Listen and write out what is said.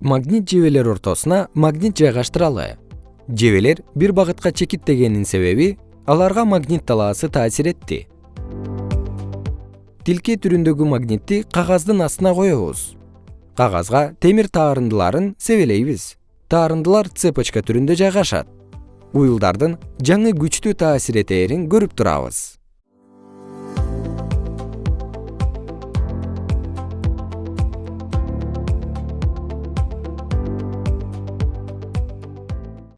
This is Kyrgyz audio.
магнит жебелер ортосуна магнит жайгаштыралы. Жебелер бир багытка чекиттегенинин себеби аларга магнит талаасы таасир этти. Тилке түрүндөгү магнитти кагаздын астына коебуз. Кагазга темир таарындыларын себелейбиз. Таарындылар цепочка түрүндө жайгашат. Уюлдардын жаңы күчтүү таасир этээрин көрүп турабыз.